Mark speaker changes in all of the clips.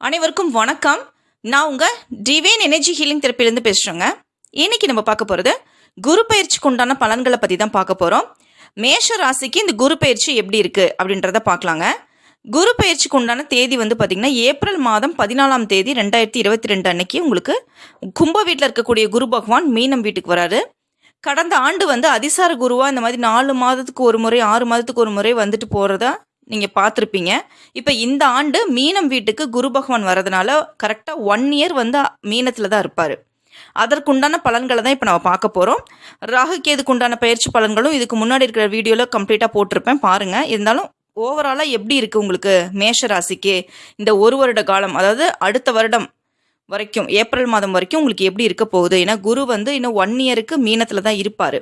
Speaker 1: அனைவருக்கும் வணக்கம். நான் உங்கள் டிவைன் எனர்ஜி ஹீலிங் தெரப்பிலேருந்து பேசுகிறேங்க இன்னைக்கு நம்ம பார்க்க போகிறது குரு பயிற்சிக்கு உண்டான பலன்களை பற்றி தான் பார்க்க போகிறோம் மேஷ ராசிக்கு இந்த குரு பயிற்சி எப்படி இருக்குது அப்படின்றத பார்க்கலாங்க. குரு பயிற்சிக்கு உண்டான தேதி வந்து பார்த்திங்கன்னா ஏப்ரல் மாதம் பதினாலாம் தேதி ரெண்டாயிரத்தி இருபத்தி ரெண்டு அன்னைக்கு உங்களுக்கு கும்ப வீட்டில் இருக்கக்கூடிய குரு பகவான் மீனம் வீட்டுக்கு வராரு. கடந்த ஆண்டு வந்து அதிசார குருவாக இந்த மாதிரி நாலு மாதத்துக்கு ஒரு முறை ஆறு மாதத்துக்கு ஒரு முறை வந்துட்டு போகிறதா நீங்கள் பார்த்துருப்பீங்க. இப்போ இந்த ஆண்டு மீனம் வீட்டுக்கு குரு பகவான் வரதுனால கரெக்டாக ஒன் இயர் வந்து மீனத்தில் தான் இருப்பார். அதற்குண்டான பலன்களை தான் இப்போ நம்ம பார்க்க போகிறோம் ராகு கேதுக்கு பயிற்சி பலன்களும் இதுக்கு முன்னாடி இருக்கிற வீடியோவில் கம்ப்ளீட்டாக போட்டிருப்பேன். பாருங்கள் இருந்தாலும் ஓவராலாக எப்படி இருக்குது உங்களுக்கு மேஷ ராசிக்கு? இந்த ஒரு வருட காலம் அதாவது அடுத்த வருடம் வரைக்கும் ஏப்ரல் மாதம் வரைக்கும் உங்களுக்கு எப்படி இருக்க போகுது? ஏன்னா குரு வந்து இன்னும் ஒன் இயருக்கு மீனத்தில் தான் இருப்பார்.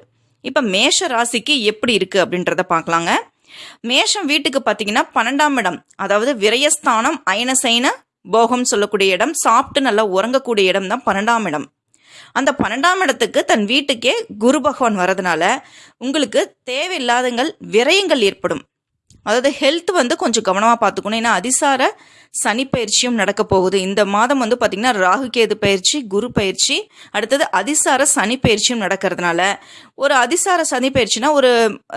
Speaker 1: இப்போ மேஷ ராசிக்கு எப்படி இருக்குது அப்படின்றத பார்க்கலாங்க. மேஷம் வீட்டுக்கு பார்த்தீங்கன்னா பன்னெண்டாம் இடம். அதாவது விரயஸ்தானம் அயனசைன போகம் சொல்லக்கூடிய இடம். சாப்பிட்டு நல்லா உறங்கக்கூடிய இடம் தான் பன்னெண்டாம் இடம். அந்த பன்னெண்டாம் இடத்துக்கு தன் வீட்டுக்கே குரு பகவான் வரதுனால உங்களுக்கு தேவையில்லாதங்கள் விரயங்கள் ஏற்படும். அதாவது ஹெல்த் வந்து கொஞ்சம் கவனமாக பார்த்துக்கணும். ஏன்னா அதிசார சனி பயிற்சியும் நடக்க போகுது. இந்த மாதம் வந்து பார்த்திங்கன்னா ராகு கேது பயிற்சி குரு பயிற்சி அடுத்தது அதிசார சனி பயிற்சியும் நடக்கிறதுனால ஒரு அதிசார சனி பயிற்சினா ஒரு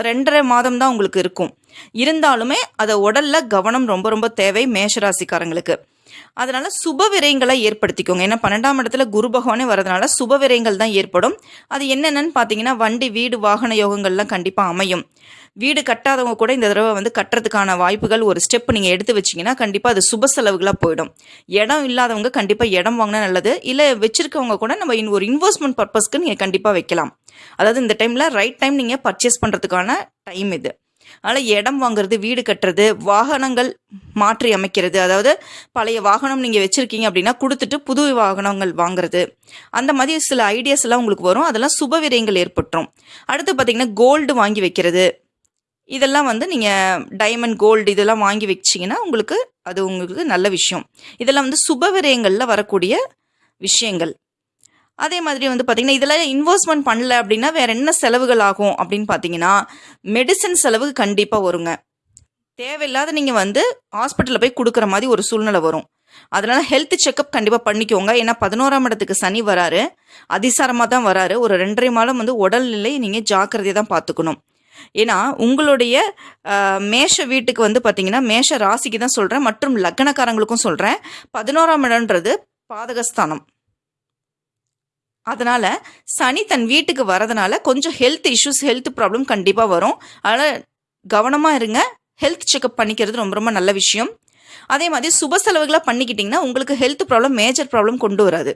Speaker 1: ரெண்டரை மாதம் தான் உங்களுக்கு இருக்கும். இருந்தாலுமே அதை உடல்ல கவனம் ரொம்ப ரொம்ப தேவை மேஷராசிக்காரங்களுக்கு. அதனால சுப விரயங்களை ஏற்படுத்திக்கோங்க. ஏன்னா பன்னெண்டாம் இடத்துல குரு பகவானே வரதுனால சுப விரயங்கள் தான் ஏற்படும். அது என்னென்னு பார்த்தீங்கன்னா வண்டி வீடு வாகன யோகங்கள்லாம் கண்டிப்பாக அமையும். வீடு கட்டாதவங்க கூட இந்த தடவை வந்து கட்டுறதுக்கான வாய்ப்புகள் ஒரு ஸ்டெப் நீங்கள் எடுத்து வச்சிங்கன்னா கண்டிப்பாக அது சுப செலவுகளாக போயிடும். இடம் இல்லாதவங்க கண்டிப்பாக இடம் வாங்கினா நல்லது. இல்லை வச்சுருக்கவங்க கூட நம்ம இன் ஒரு இன்வெஸ்ட்மெண்ட் பர்பஸ்க்கு நீங்கள் கண்டிப்பாக வைக்கலாம். அதாவது இந்த டைமில் ரைட் டைம் நீங்கள் பர்ச்சேஸ் பண்ணுறதுக்கான டைம் இது. அதனால் இடம் வாங்குறது வீடு கட்டுறது வாகனங்கள் மாற்றி அமைக்கிறது அதாவது பழைய வாகனம் நீங்கள் வச்சுருக்கீங்க அப்படின்னா கொடுத்துட்டு புது வாகனங்கள் வாங்குறது. அந்த மாதிரி சில ஐடியாஸ் எல்லாம் உங்களுக்கு வரும். அதெல்லாம் சுப விரயங்கள் ஏற்பட்டுரும். அடுத்து பார்த்தீங்கன்னா கோல்டு வாங்கி வைக்கிறது. இதெல்லாம் வந்து நீங்கள் டைமண்ட் கோல்டு இதெல்லாம் வாங்கி வச்சிங்கன்னா உங்களுக்கு அது உங்களுக்கு நல்ல விஷயம். இதெல்லாம் வந்து சுபவிரயங்களில் வரக்கூடிய விஷயங்கள். அதே மாதிரி வந்து பார்த்திங்கன்னா இதெல்லாம் இன்வெஸ்ட்மெண்ட் பண்ணல அப்படின்னா வேற என்ன செலவுகள் ஆகும் அப்படின்னு பார்த்தீங்கன்னா மெடிசன் செலவு கண்டிப்பாக வருங்க. தேவையில்லாத நீங்கள் வந்து ஹாஸ்பிட்டலில் போய் கொடுக்குற மாதிரி ஒரு சூழ்நிலை வரும். அதனால் ஹெல்த் செக்கப் கண்டிப்பாக பண்ணிக்கோங்க. ஏன்னா பதினோராம் இடத்துக்கு சனி வராரு. அதிசாரமாக தான் வராரு. ஒரு ரெண்டரை மாதம் வந்து உடல்நிலை நீங்கள் ஜாக்கிரதையாக தான் பார்த்துக்கணும் ஏன்னா உங்களுடைய மேஷ வீட்டுக்கு வந்து பார்த்தீங்கன்னா மேஷ ராசிக்கு தான் சொல்கிறேன் மற்றும் லக்னக்காரங்களுக்கும் சொல்கிறேன் பதினோராம் இடம்ன்றது பாதகஸ்தானம். அதனால் சனி தன் வீட்டுக்கு வரதுனால கொஞ்சம் ஹெல்த் இஷ்யூஸ் ஹெல்த் ப்ராப்ளம் கண்டிப்பாக வரும். அதனால் கவனமாக இருங்க. ஹெல்த் செக்கப் பண்ணிக்கிறது ரொம்ப ரொம்ப நல்ல விஷயம். அதே மாதிரி சுப செலவுகளாக பண்ணிக்கிட்டிங்கன்னா உங்களுக்கு ஹெல்த் ப்ராப்ளம் மேஜர் ப்ராப்ளம் கொண்டு வராது.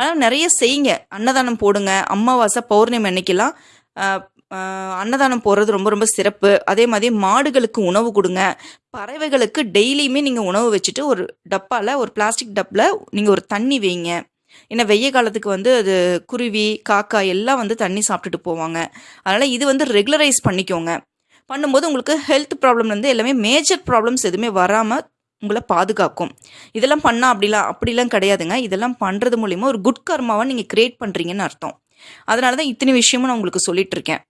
Speaker 1: ஆனால் நிறைய செய்யுங்க. அன்னதானம் போடுங்க. அமாவாசை பௌர்ணமி அன்னைக்கெல்லாம் அன்னதானம் போடுறது ரொம்ப ரொம்ப சிறப்பு. அதே மாதிரி மாடுகளுக்கு உணவு கொடுங்க. பறவைகளுக்கு டெய்லியுமே நீங்கள் உணவு வச்சுட்டு ஒரு டப்பாவில் ஒரு பிளாஸ்டிக் டப்பில் நீங்கள் ஒரு தண்ணி வைங்க. ஏன்னா வெய்ய காலத்துக்கு வந்து அது குருவி காக்கா எல்லாம் வந்து தண்ணி சாப்பிட்டுட்டு போவாங்க. அதனால் இது வந்து ரெகுலரைஸ் பண்ணிக்கோங்க. பண்ணும்போது உங்களுக்கு ஹெல்த் ப்ராப்ளம்லேருந்து எல்லாமே மேஜர் ப்ராப்ளம்ஸ் எதுவுமே வராமல் உங்களை பாதுகாக்கும். இதெல்லாம் பண்ணால் அப்படிலாம் அப்படிலாம் கிடையாதுங்க. இதெல்லாம் பண்ணுறது மூலிமா ஒரு குட் கர்மாவை நீங்கள் க்ரியேட் பண்ணுறீங்கன்னு அர்த்தம். அதனால தான் இத்தனை விஷயமும் நான் உங்களுக்கு சொல்லிட்டு இருக்கேன்.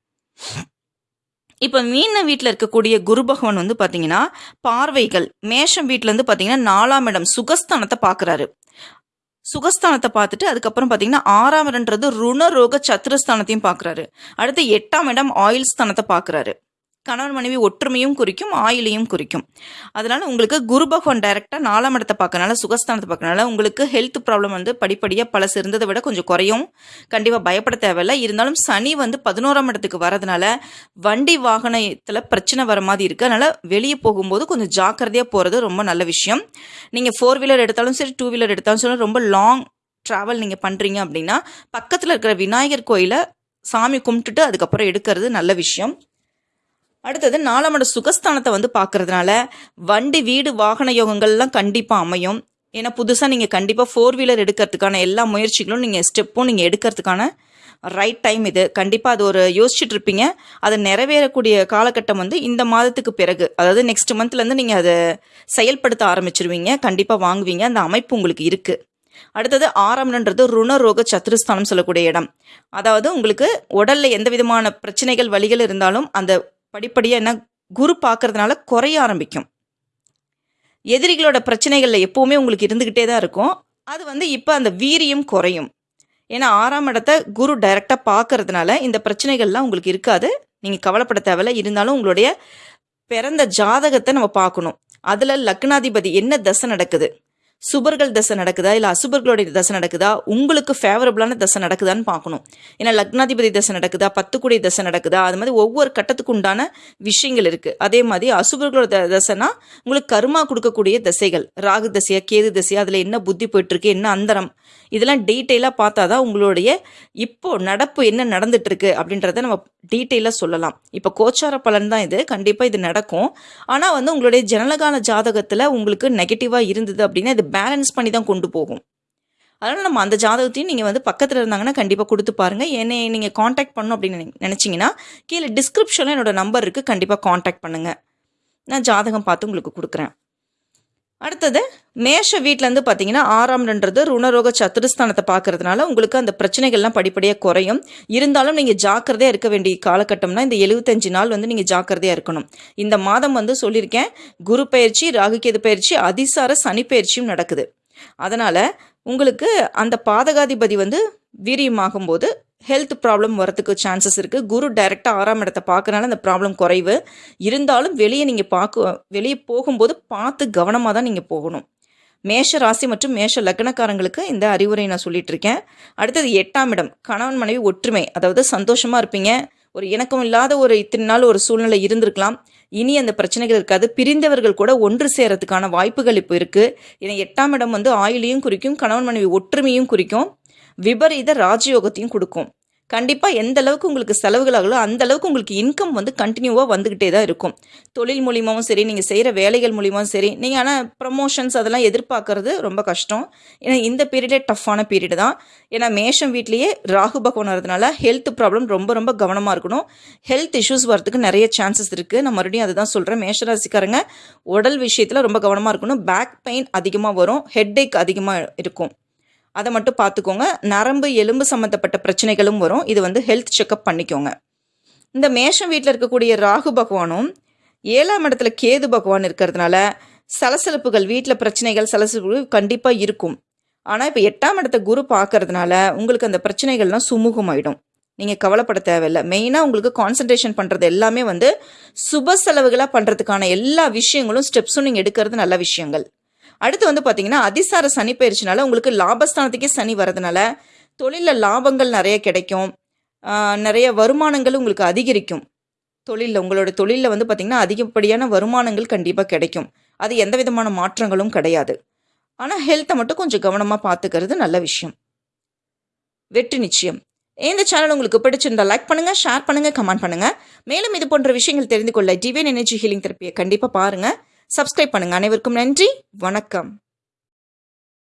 Speaker 1: இப்போ மீன வீட்டில் இருக்கக்கூடிய குரு பகவான் வந்து பார்த்தீங்கன்னா பார்வைகள் மேஷம் வீட்டில் வந்து பார்த்தீங்கன்னா நாலாம் இடம் சுகஸ்தானத்தை பார்க்குறாரு சுகஸ்தானத்தை பார்த்துட்டு அதுக்கப்புறம் பார்த்தீங்கன்னா ஆறாம் இடம்ன்றது ருணரோக சத்துரஸ்தானத்தையும் பார்க்குறாரு அடுத்து எட்டாம் இடம் ஆயில் ஸ்தானத்தை பார்க்குறாரு கணவன் மனைவி ஒற்றுமையும் குறிக்கும் ஆயிலையும் குறிக்கும். அதனால உங்களுக்கு குரு பகவான் டைரக்டாக நாலாம் இடத்தை பார்க்கறனால சுகஸ்தானத்தை பார்க்கறனால உங்களுக்கு ஹெல்த் ப்ராப்ளம் வந்து படிப்படியாக பழசு இருந்ததை விட கொஞ்சம் குறையும். கண்டிப்பாக பயப்பட தேவையில்லை. இருந்தாலும் சனி வந்து பதினோராம் இடத்துக்கு வரதுனால வண்டி வாகனத்தில் பிரச்சனை வர மாதிரி இருக்கு. அதனால வெளியே போகும்போது கொஞ்சம் ஜாக்கிரதையாக போகிறது ரொம்ப நல்ல விஷயம். நீங்கள் ஃபோர் வீலர் எடுத்தாலும் சரி டூ வீலர் எடுத்தாலும் சரி ரொம்ப லாங் ட்ராவல் நீங்கள் பண்ணுறீங்க அப்படின்னா பக்கத்தில் இருக்கிற விநாயகர் கோயிலை சாமி கும்பிட்டுட்டு அதுக்கப்புறம் எடுக்கிறது நல்ல விஷயம். அடுத்தது நாலாமட சுகஸ்தானத்தை வந்து பார்க்கறதுனால வண்டி வீடு வாகன யோகங்கள்லாம் கண்டிப்பாக அமையும். ஏன்னா புதுசாக நீங்கள் கண்டிப்பாக ஃபோர் வீலர் எடுக்கிறதுக்கான எல்லா முயற்சிகளும் நீங்கள் ஸ்டெப்பும் நீங்கள் எடுக்கிறதுக்கான ரைட் டைம் இது. கண்டிப்பாக அது ஒரு யோசிச்சுட்டு இருப்பீங்க. அது நிறைவேறக்கூடிய காலகட்டம் வந்து இந்த மாதத்துக்கு பிறகு. அதாவது நெக்ஸ்ட் மந்த்லேருந்து நீங்கள் அதை செயல்படுத்த ஆரம்பிச்சிருவீங்க. கண்டிப்பாக வாங்குவீங்க. அந்த அமைப்பு உங்களுக்கு இருக்குது அடுத்தது ஆறாம்ன்றது ருணரோக சத்துருஸ்தானம் சொல்லக்கூடிய இடம். அதாவது உங்களுக்கு உடலில் எந்த விதமான பிரச்சனைகள் வலிகள் இருந்தாலும் அந்த படிப்படியாக என்ன குரு பார்க்கறதுனால குறைய ஆரம்பிக்கும். எதிரிகளோட பிரச்சனைகளில் எப்போவுமே உங்களுக்கு இருந்துக்கிட்டே தான் இருக்கும். அது வந்து இப்போ அந்த வீரியம் குறையும். ஏன்னா ஆறாம் இடத்த குரு டைரெக்டாக பார்க்கறதுனால இந்த பிரச்சனைகள்லாம் உங்களுக்கு இருக்காது. நீங்கள் கவலைப்பட தேவையில்ல. இருந்தாலும் உங்களுடைய பிறந்த ஜாதகத்தை நம்ம பார்க்கணும். அதில் லக்னாதிபதி என்ன தசை நடக்குது? சுபர்கள் தசை நடக்குதா? இல்லை அசுபர்களுடைய தசை நடக்குதா? உங்களுக்கு ஃபேவரபுளான தசை நடக்குதான்னு பார்க்கணும். ஏன்னா லக்னாதிபதி தசை நடக்குதா? பத்துக்குடி தசை நடக்குதா? அது மாதிரி ஒவ்வொரு கட்டத்துக்கு உண்டான விஷயங்கள் இருக்குது அதே மாதிரி அசுபர்களோட த தசைனா உங்களுக்கு கருமா கொடுக்கக்கூடிய தசைகள். ராகு தசையா கேது தசையா அதில் என்ன புத்தி போயிட்டுருக்கு? என்ன அந்தரம்? இதெல்லாம் டீட்டெயிலாக பார்த்தா தான் உங்களுடைய இப்போ நடப்பு என்ன நடந்துட்டுருக்கு அப்படின்றத நம்ம டீட்டெயிலாக சொல்லலாம். இப்போ கோச்சார பலன் தான் இது. கண்டிப்பாக இது நடக்கும். ஆனால் வந்து உங்களுடைய ஜனலகால ஜாதகத்தில் உங்களுக்கு நெகட்டிவாக இருந்தது அப்படின்னா இது பேலன்ஸ் பண்ணி தான் கொண்டு போகும். அதனால் நம்ம அந்த ஜாதகத்தையும் நீங்கள் வந்து பக்கத்தில் இருந்தாங்கன்னா கண்டிப்பாக கொடுத்து பாருங்கள் என்னை நீங்கள் காண்டாக்ட் பண்ணணும் அப்படின்னு நினை- கீழே டிஸ்கிரிப்ஷனில் என்னோடய நம்பர் இருக்குது கண்டிப்பாக காண்டாக்ட் பண்ணுங்கள் நான் ஜாதகம் பார்த்து உங்களுக்கு கொடுக்குறேன். அடுத்தது மேஷ வீட்டிலேருந்து பார்த்தீங்கன்னா ஆறாம்ன்றது ருணரோக சத்துருஸ்தானத்தை பார்க்கறதுனால உங்களுக்கு அந்த பிரச்சனைகள்லாம் படிப்படியாக குறையும். இருந்தாலும் நீங்கள் ஜாக்கிரதையாக இருக்க வேண்டிய காலகட்டம்னா இந்த எழுபத்தஞ்சு நாள் வந்து நீங்கள் ஜாக்கிரதையாக இருக்கணும். இந்த மாதம் வந்து சொல்லியிருக்கேன் குரு பயிற்சி ராகுகேது பயிற்சி அதிசார சனி பயிற்சியும் நடக்குது. அதனால் உங்களுக்கு அந்த பாதகாதிபதி வந்து வீரியமாகும் போது ஹெல்த் ப்ராப்ளம் வரத்துக்கு சான்சஸ் இருக்குது குரு டைரெக்டாக ஆறாம் இடத்தை பார்க்கறனால அந்த ப்ராப்ளம் குறைவு. இருந்தாலும் வெளியே நீங்கள் பார்க்க வெளியே போகும்போது பார்த்து கவனமாக தான் நீங்கள் போகணும். மேஷ ராசி மற்றும் மேஷ லக்னக்காரங்களுக்கு இந்த அறிவுரை நான் சொல்லிட்டு இருக்கேன். அடுத்தது எட்டாம் இடம் கணவன் மனைவி ஒற்றுமை. அதாவது சந்தோஷமாக இருப்பீங்க. ஒரு இணக்கம் இல்லாத ஒரு இத்தனை நாள் ஒரு சூழ்நிலை இருந்திருக்கலாம். இனி அந்த பிரச்சனைகள் இருக்காது. பிரிந்தவர்கள் கூட ஒன்று சேரத்துக்கான வாய்ப்புகள் இப்போ இருக்குது ஏன்னா எட்டாம் இடம் வந்து ஆயுளையும் குறிக்கும் கணவன் மனைவி ஒற்றுமையும் குறிக்கும். விபரீத ராஜயோகத்தையும் கொடுக்கும். கண்டிப்பாக எந்த அளவுக்கு உங்களுக்கு செலவுகள் ஆகலோ அந்த அளவுக்கு உங்களுக்கு இன்கம் வந்து கண்டினியூவாக வந்துக்கிட்டே தான் இருக்கும். தொழில் மூலியமாகவும் சரி நீங்கள் செய்கிற வேலைகள் மூலியமாகவும் சரி நீங்கள் ஆனால் ப்ரமோஷன்ஸ் அதெல்லாம் எதிர்பார்க்கறது ரொம்ப கஷ்டம். ஏன்னா இந்த பீரியடே டஃப்பான பீரியடு தான். ஏன்னா மேஷம் வீட்லேயே ராகு பகவான் வரதுனால ஹெல்த் ப்ராப்ளம் ரொம்ப ரொம்ப கவனமாக இருக்கணும். ஹெல்த் இஷ்யூஸ் வரதுக்கு நிறைய சான்சஸ் இருக்குது நான் மறுபடியும் அதுதான் சொல்கிறேன் மேஷராசிக்காரங்க உடல் விஷயத்தில் ரொம்ப கவனமாக இருக்கணும். பேக் பெயின் அதிகமாக வரும். ஹெட்டேக் அதிகமாக இருக்கும். அதை மட்டும் பார்த்துக்கோங்க நரம்பு எலும்பு சம்மந்தப்பட்ட பிரச்சனைகளும் வரும். இது வந்து ஹெல்த் செக்கப் பண்ணிக்கோங்க. இந்த மேஷம் வீட்டில் இருக்கக்கூடிய ராகு பகவானும் ஏழாம் இடத்துல கேது பகவான் இருக்கிறதுனால சலசலப்புகள் வீட்டில் பிரச்சனைகள் சலசலப்பு கண்டிப்பாக இருக்கும். ஆனால் இப்போ எட்டாம் இடத்த குரு பார்க்கறதுனால உங்களுக்கு அந்த பிரச்சனைகள்லாம் சுமூகமாயிடும். நீங்கள் கவலைப்பட தேவையில்லை. மெயினாக உங்களுக்கு கான்சன்ட்ரேஷன் பண்ணுறது எல்லாமே வந்து சுப செலவுகளாக பண்ணுறதுக்கான எல்லா விஷயங்களும் ஸ்டெப்ஸும் நீங்கள் எடுக்கிறது நல்ல விஷயங்கள். அடுத்து வந்து பார்த்தீங்கன்னா அதிசார சனி பயிற்சினால உங்களுக்கு லாபஸ்தானத்துக்கே சனி வரதுனால தொழிலில் லாபங்கள் நிறைய கிடைக்கும். நிறைய வருமானங்கள் உங்களுக்கு அதிகரிக்கும். தொழிலில் உங்களோட தொழிலில் வந்து பார்த்திங்கன்னா அதிகப்படியான வருமானங்கள் கண்டிப்பாக கிடைக்கும். அது எந்த விதமான மாற்றங்களும் கிடையாது. ஆனால் ஹெல்த்தை மட்டும் கொஞ்சம் கவனமாக பார்த்துக்கிறது நல்ல விஷயம். வெற்றி நிச்சயம். இந்த சேனல் உங்களுக்கு பிடிச்சிருந்தா லைக் பண்ணுங்கள் ஷேர் பண்ணுங்கள் கமெண்ட் பண்ணுங்கள் மேலும் இது போன்ற விஷயங்கள் தெரிந்து கொள்ள டிவைன் எனர்ஜி ஹீலிங் தெரப்பியை கண்டிப்பாக பாருங்கள் சப்ஸ்கிரைப் பண்ணுங்கள் அனைவருக்கும் நன்றி. வணக்கம்.